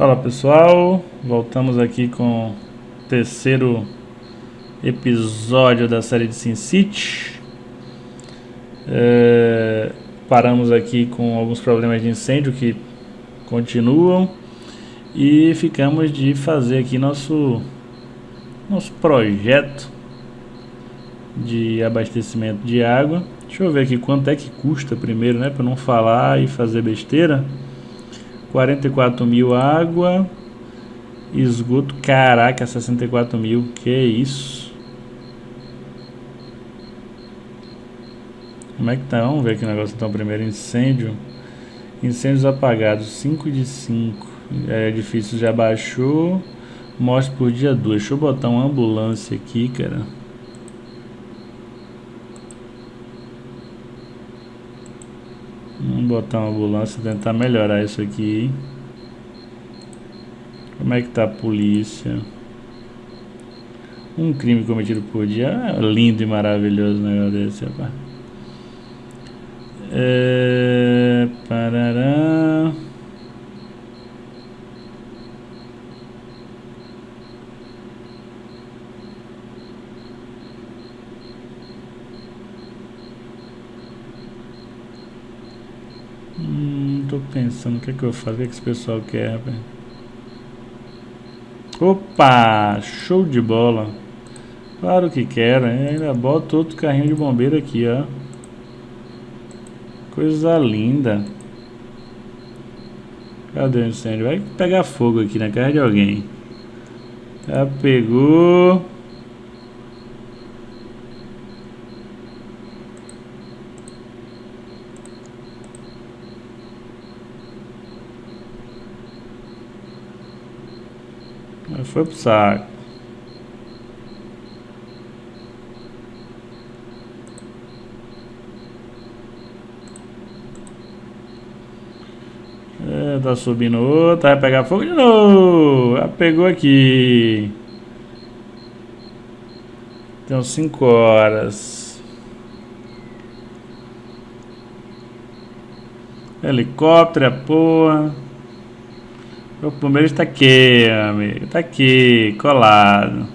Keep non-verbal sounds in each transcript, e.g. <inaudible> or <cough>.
Fala pessoal, voltamos aqui com o terceiro episódio da série de Sin City. É, paramos aqui com alguns problemas de incêndio que continuam e ficamos de fazer aqui nosso nosso projeto de abastecimento de água. Deixa eu ver aqui quanto é que custa primeiro, né, para não falar e fazer besteira. 44 mil água. Esgoto, caraca, 64 mil. Que isso? Como é que tá? Vamos ver aqui o negócio então primeiro. Incêndio. Incêndios apagados, 5 de 5. É difícil, já baixou. Mostra por dia 2. Deixa eu botar uma ambulância aqui, cara. Botar uma ambulância e tentar melhorar isso aqui. Como é que tá a polícia? Um crime cometido por dia. É lindo e maravilhoso negócio desse, rapaz. É... Parará... tô pensando o que é que eu faço, o que, é esse pessoal quer, rapaz. Opa! Show de bola! Claro que hein? ainda bota outro carrinho de bombeiro aqui, ó. Coisa linda. Cadê o incêndio? Vai pegar fogo aqui na casa de alguém. Já pegou. Foi pro saco. É, tá subindo outra, vai pegar fogo de novo. Já pegou aqui. Tem 5 horas. Helicóptero, é porra. O bombeiro está aqui, amigo. Está aqui, colado.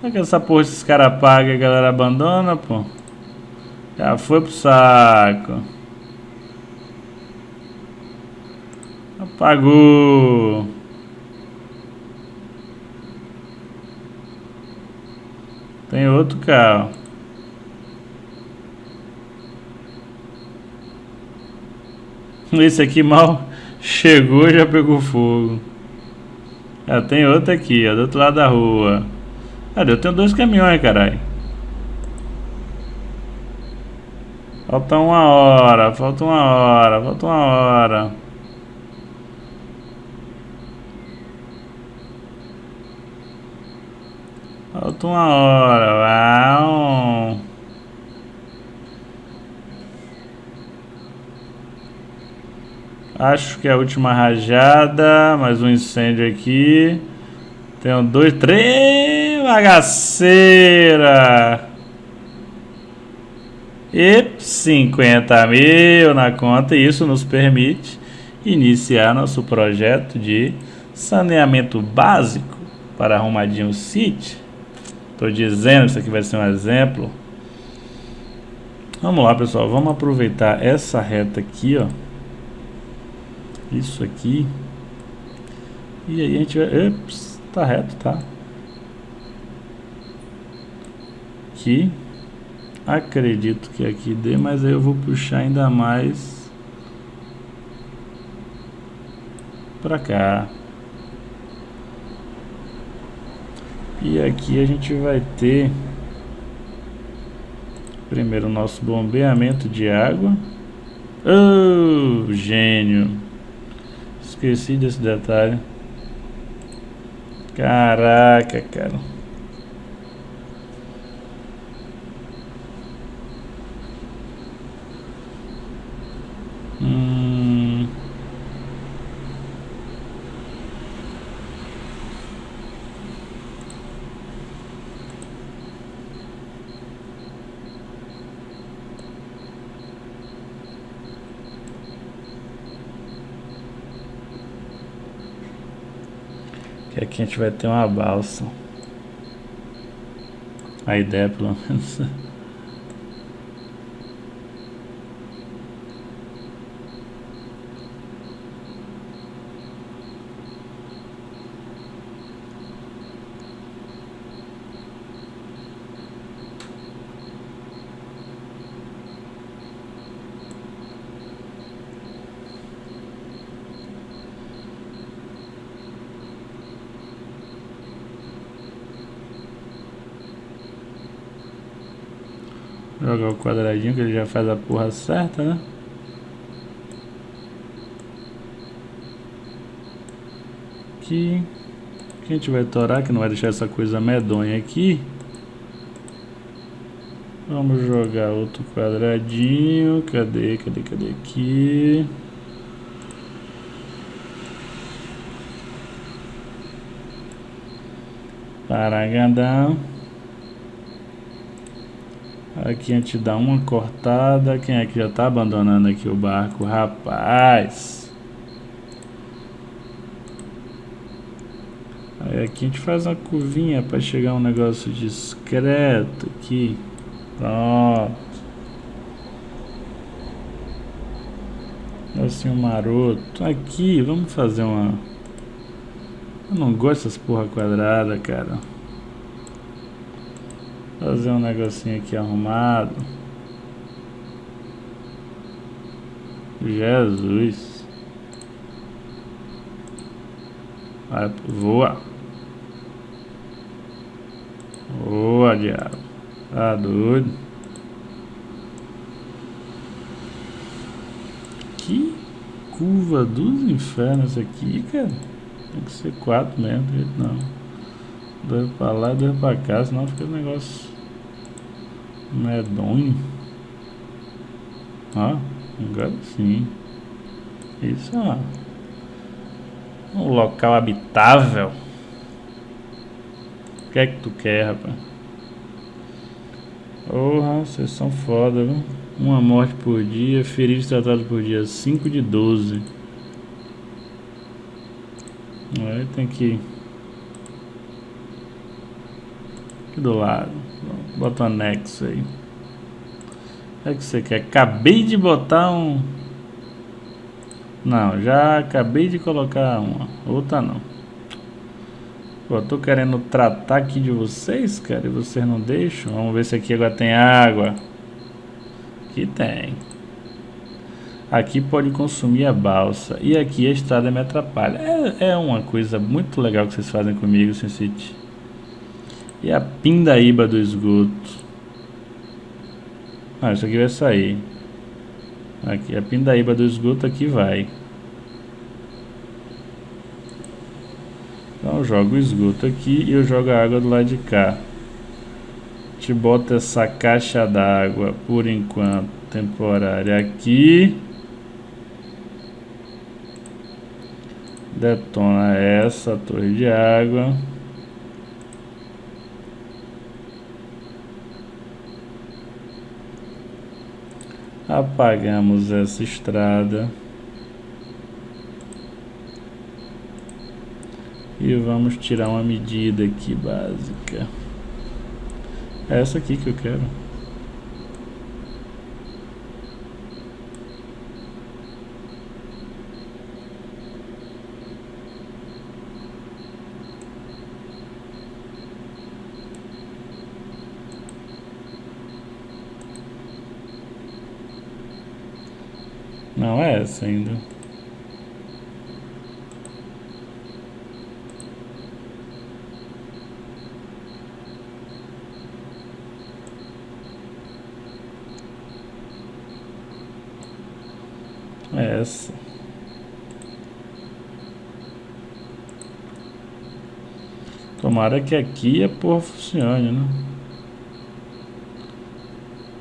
Como é que essa porra esses caras apagam e a galera abandona, pô? Já foi pro saco. Apagou. Tem outro carro. <laughs> Esse aqui mal Chegou já pegou fogo. Ah, tem outra aqui, ó, do outro lado da rua. Ah, eu tenho dois caminhões, caralho. Falta uma hora, falta uma hora, falta uma hora. Falta uma hora, uau. Acho que é a última rajada. Mais um incêndio aqui. Tem um, dois, três. Bagaceira. E 50 mil na conta. Isso nos permite iniciar nosso projeto de saneamento básico para Arrumadinho City. Estou dizendo, isso aqui vai ser um exemplo. Vamos lá, pessoal. Vamos aproveitar essa reta aqui, ó isso aqui. E aí a gente vai... Ups, tá reto, tá? Aqui. Acredito que aqui dê, mas aí eu vou puxar ainda mais pra cá. E aqui a gente vai ter primeiro o nosso bombeamento de água. Oh, gênio! Esqueci desse detalhe. Caraca, cara. Que aqui a gente vai ter uma balsa. A ideia pelo menos. <laughs> Jogar o quadradinho que ele já faz a porra certa, né? Aqui. Aqui a gente vai torar, que não vai deixar essa coisa medonha aqui. Vamos jogar outro quadradinho. Cadê, cadê, cadê aqui? Paragadão. Aqui a gente dá uma cortada. Quem é que já está abandonando aqui o barco? Rapaz! Aí aqui a gente faz uma curvinha para chegar um negócio discreto aqui. Pronto. Assim um maroto. Aqui, vamos fazer uma... Eu não gosto dessas porra quadrada, cara. Fazer um negocinho aqui arrumado. Jesus. Vai, voa. Voa, diabo. Tá doido. Que curva dos infernos aqui, cara. Tem que ser quatro mesmo, não. Dois pra lá e dois pra cá, senão fica um negócio medonho. Ó, agora sim. Isso ó. Um local habitável. O que é que tu quer, rapaz? Porra, vocês são foda, viu? Uma morte por dia, feridos tratados por dia, 5 de 12. Aí tem que Aqui do lado. Bota um anexo aí. O que, você quer? Acabei de botar um... Não, já acabei de colocar uma. Outra não. Pô, tô querendo tratar aqui de vocês, cara, e vocês não deixam. Vamos ver se aqui agora tem água. Aqui tem. Aqui pode consumir a balsa. E aqui a estrada me atrapalha. É, é uma coisa muito legal que vocês fazem comigo, SimCity. E a pindaíba do esgoto. Ah, isso aqui vai sair. Aqui, a pindaíba do esgoto aqui vai. Então eu jogo o esgoto aqui e eu jogo a água do lado de cá. Te bota essa caixa d'água por enquanto temporária aqui. Detona essa torre de água. Apagamos essa estrada. E vamos tirar uma medida aqui básica. É essa aqui que eu quero Não é essa ainda. É essa. Tomara que aqui a porra funcione, né?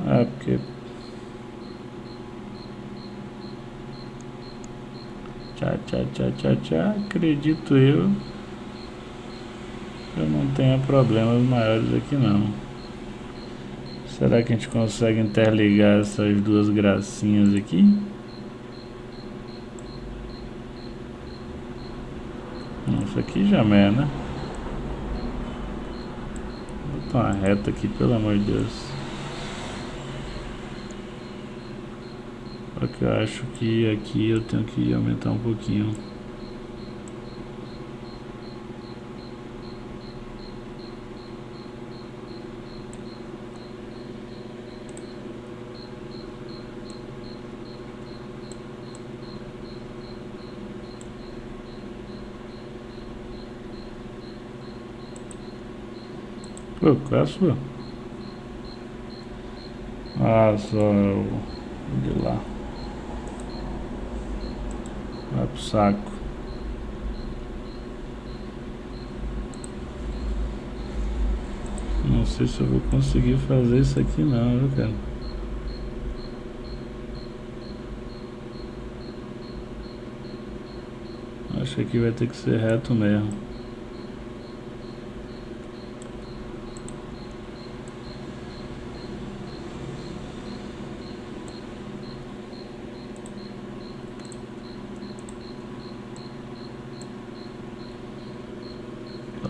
Ah, porque Tchá, tchá, tchá, tchá. Acredito eu. Eu não tenha problemas maiores aqui não. Será que a gente consegue interligar essas duas gracinhas aqui? Isso aqui já é, né? Vou botar uma reta aqui, pelo amor de Deus. Só que eu acho que aqui eu tenho que aumentar um pouquinho. Pô, qual é a sua? Ah, só eu... de lá. Vai pro saco. Não sei se eu vou conseguir fazer isso aqui não, viu, cara? Acho que aqui vai ter que ser reto mesmo.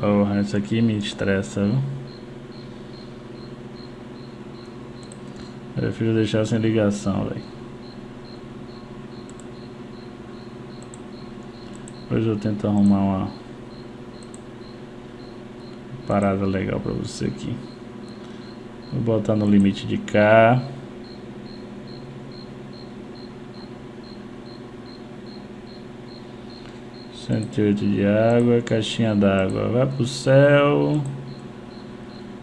Porra, isso aqui me estressa, viu? Prefiro deixar sem ligação, velho. Hoje eu tento arrumar uma parada legal pra você aqui. Vou botar no limite de cá. 108 de água, caixinha d'água vai pro céu.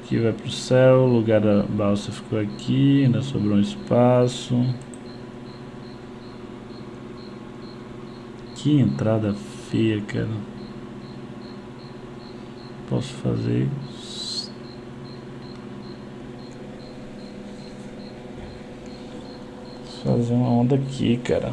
Aqui vai pro céu, o lugar da balsa ficou aqui, ainda sobrou um espaço. Que entrada feia, cara. Posso fazer fazer uma onda aqui, cara.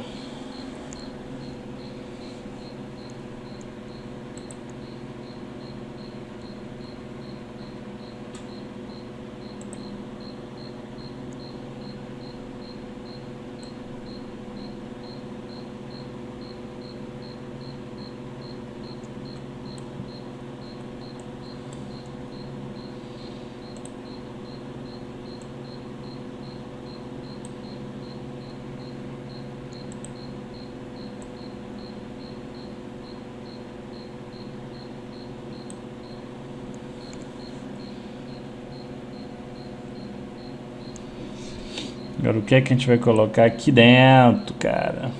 Agora o que é que a gente vai colocar aqui dentro, cara?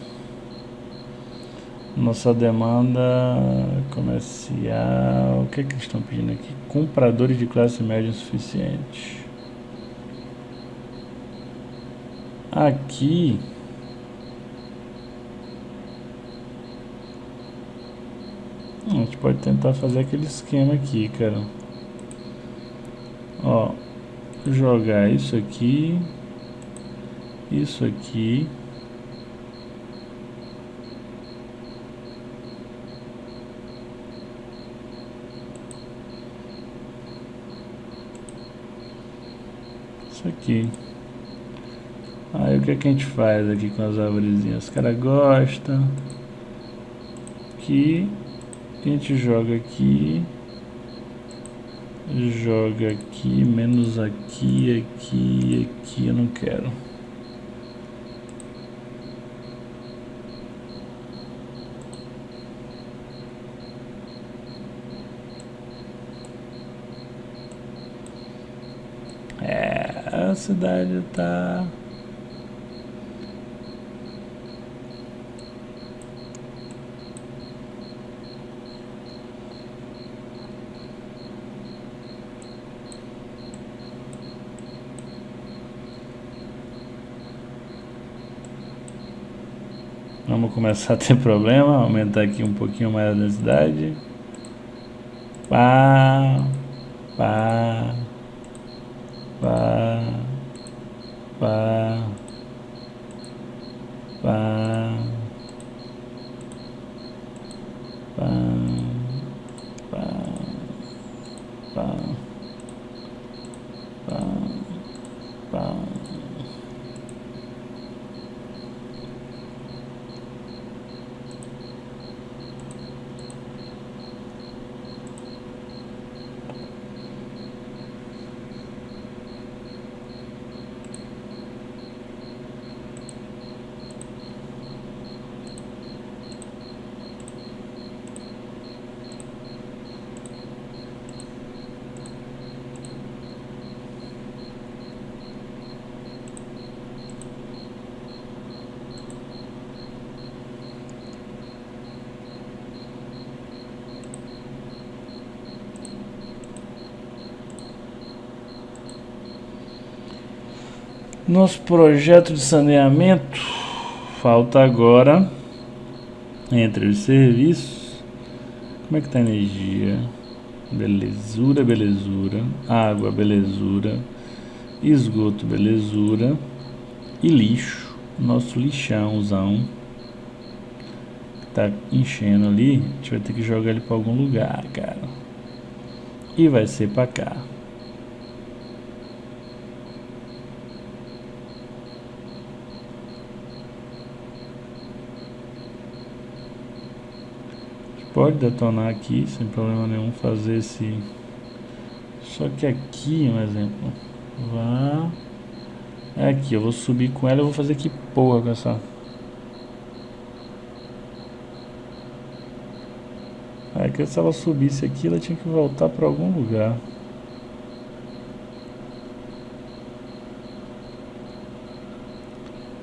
Nossa demanda comercial. O que é que eles estão pedindo aqui? Compradores de classe média suficiente. Aqui. A gente pode tentar fazer aquele esquema aqui, cara. Ó, jogar isso aqui isso aqui. Isso aqui. Aí o que, é que a gente faz aqui com as árvorezinhas? Os caras gostam aqui a gente joga aqui? Joga aqui, menos aqui, aqui, aqui, eu não quero. A cidade tá Vamos começar a ter problema, aumentar aqui um pouquinho mais a densidade. Pá, pá, và và Nosso projeto de saneamento falta agora entre os serviços. Como é que tá a energia? Belezura, belezura. Água, belezura. Esgoto, belezura. E lixo. Nosso lixãozão. Tá enchendo ali. A gente vai ter que jogar ele para algum lugar, cara. E vai ser para cá. Pode detonar aqui sem problema nenhum fazer esse só que aqui um exemplo. Vá. É aqui eu vou subir com ela eu vou fazer que porra com essa é que se ela subisse aqui ela tinha que voltar para algum lugar.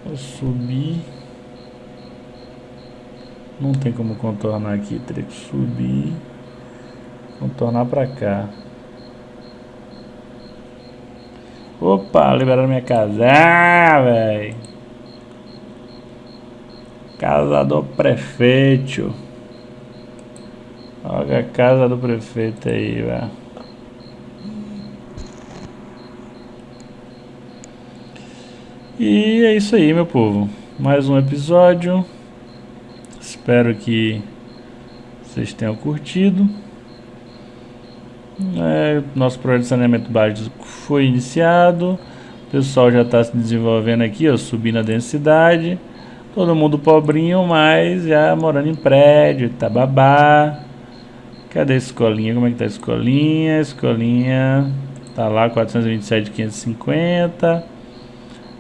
Vou subir não tem como contornar aqui, teria que subir, contornar pra cá. Opa, liberaram minha casa. Ah, velho. Casa do prefeito. Olha a casa do prefeito aí, velho. E é isso aí, meu povo. Mais um episódio. Espero que vocês tenham curtido. É, nosso projeto de saneamento básico foi iniciado. O pessoal já está se desenvolvendo aqui, ó, subindo a densidade. Todo mundo pobrinho, mas já morando em prédio, Itababá. Cadê a escolinha? Como é que tá a escolinha? A escolinha tá lá, 427, 550.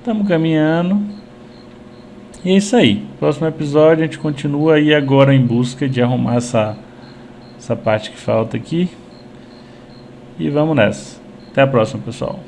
Estamos caminhando. E é isso aí. Próximo episódio a gente continua aí agora em busca de arrumar essa, essa parte que falta aqui. E vamos nessa. Até a próxima, pessoal.